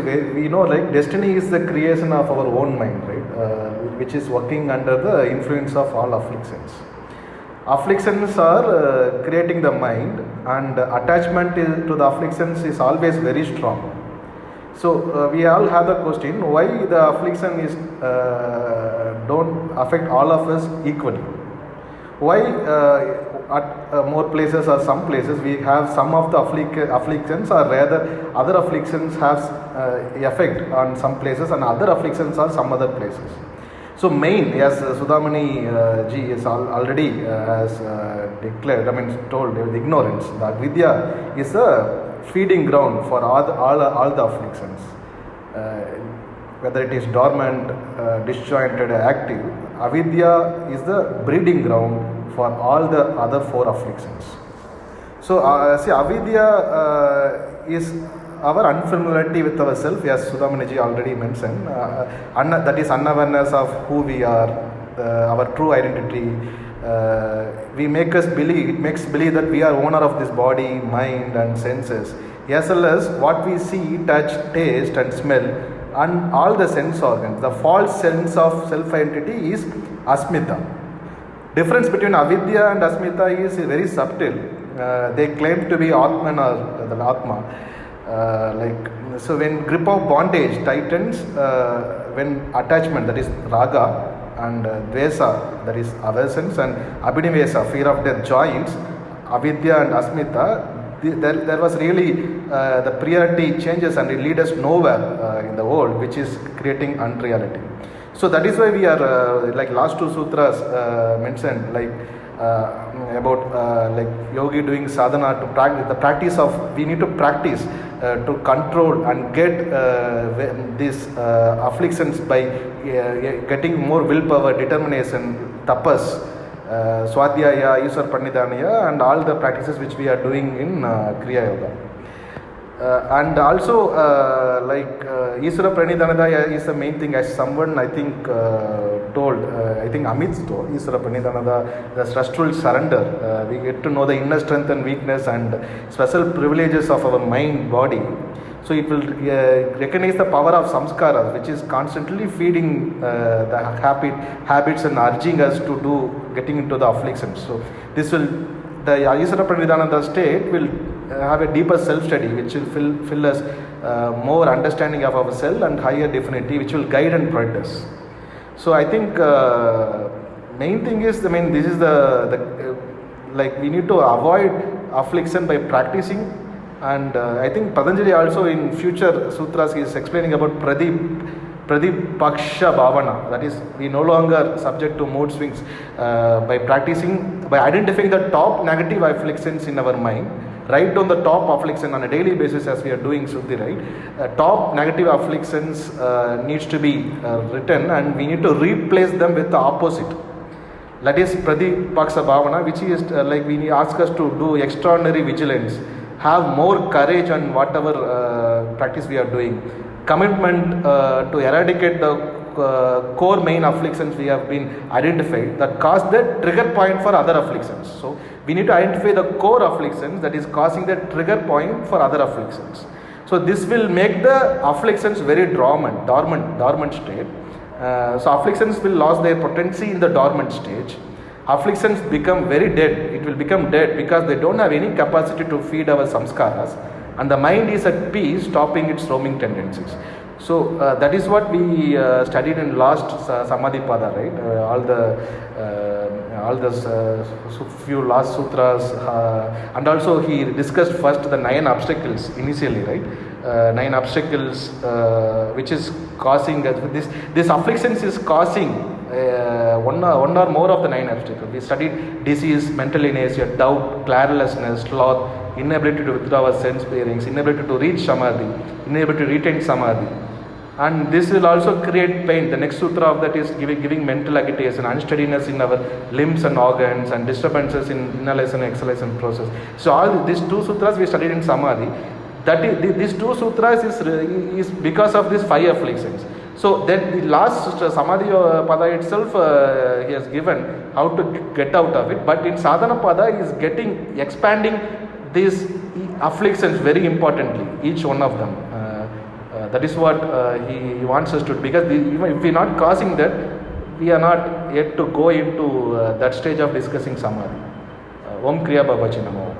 We know like destiny is the creation of our own mind, right? Uh, which is working under the influence of all afflictions. Afflictions are uh, creating the mind, and attachment to the afflictions is always very strong. So uh, we all have the question: Why the affliction is uh, don't affect all of us equally? Why uh, at uh, more places or some places we have some of the afflic- afflictions, or rather other afflictions have uh, effect on some places, and other afflictions are some other places. So main, as uh, Sudhamani uh, ji is al- already uh, has uh, declared, I mean told, the ignorance, that Vidya is a feeding ground for all the, all, all the afflictions. Whether it is dormant, disjointed, active, avidya is the breeding ground for all the other four afflictions. So, uh, see, avidya uh, is our unfamiliarity with ourselves, as Sudhamaniji already mentioned. Uh, unna- that is unawareness of who we are, uh, our true identity. Uh, we make us believe, it makes believe that we are owner of this body, mind, and senses, as well as what we see, touch, taste, and smell, and all the sense organs. The false sense of self identity is asmita difference between avidya and asmita is very subtle. Uh, they claim to be atman or the atma. Uh, like so when grip of bondage tightens uh, when attachment that is raga and uh, dvesa that is aversions and abhinivesa fear of death joins avidya and asmita there, there was really uh, the priority changes and it leads us nowhere uh, in the world which is creating unreality. So that is why we are uh, like last two sutras uh, mentioned like uh, about uh, like yogi doing sadhana to practice the practice of we need to practice to control and get these afflictions by getting more willpower determination tapas uh, swadhyaya iswar pranidhanaya and all the practices which we are doing in uh, kriya yoga uh, and also uh, like uh, Iswara is the main thing as someone I think uh, told, uh, I think Amit told, Iswara Pranidhanada, the trustful surrender. We get to know the inner strength and weakness and special privileges of our mind, body. So it will uh, recognize the power of samskaras, which is constantly feeding uh, the habit, habits and urging us to do, getting into the afflictions. So this will the Ayusara Pranidhananda state will uh, have a deeper self study which will fill, fill us uh, more understanding of ourselves and higher divinity which will guide and protect us. So I think uh, main thing is I mean this is the, the uh, like we need to avoid affliction by practicing and uh, I think Patanjali also in future sutras is explaining about Pradeep Pradipaksha Bhavana. That is, we no longer subject to mood swings uh, by practicing, by identifying the top negative afflictions in our mind. Write down the top affliction on a daily basis as we are doing Suddhi, right? Uh, top negative afflictions uh, needs to be uh, written and we need to replace them with the opposite. That is Pradipaksa Bhavana, which is uh, like we ask us to do extraordinary vigilance, have more courage on whatever uh, practice we are doing, commitment uh, to eradicate the uh, core main afflictions we have been identified that cause the trigger point for other afflictions. So we need to identify the core afflictions that is causing the trigger point for other afflictions. So this will make the afflictions very dormant, dormant, dormant state. Uh, so afflictions will lose their potency in the dormant stage. Afflictions become very dead. It will become dead because they don't have any capacity to feed our samskaras, and the mind is at peace, stopping its roaming tendencies. So uh, that is what we uh, studied in last uh, Samadhi Pada, right? Uh, all the uh, all the uh, few last sutras, uh, and also he discussed first the nine obstacles initially, right? Nine obstacles which is causing us this this afflictions is causing one, or, one or more of the nine obstacles. We studied disease, mental inertia, doubt, clarelessness, sloth, inability to withdraw our sense bearings, inability to reach samadhi, inability to retain samadhi. And this will also create pain. The next sutra of that is giving, giving mental agitation, unsteadiness in our limbs and organs, and disturbances in inhalation and exhalation process. So all these two sutras we studied in samadhi. That is, these two sutras is, is because of these five afflictions. So then the last Samadhi uh, Pada itself uh, he has given how to get out of it. But in Sadhana Pada is getting expanding these afflictions very importantly, each one of them. Uh, uh, that is what uh, he, he wants us to do because the, even if we are not causing that, we are not yet to go into uh, that stage of discussing samadhi. Om Kriya Babaji Nama.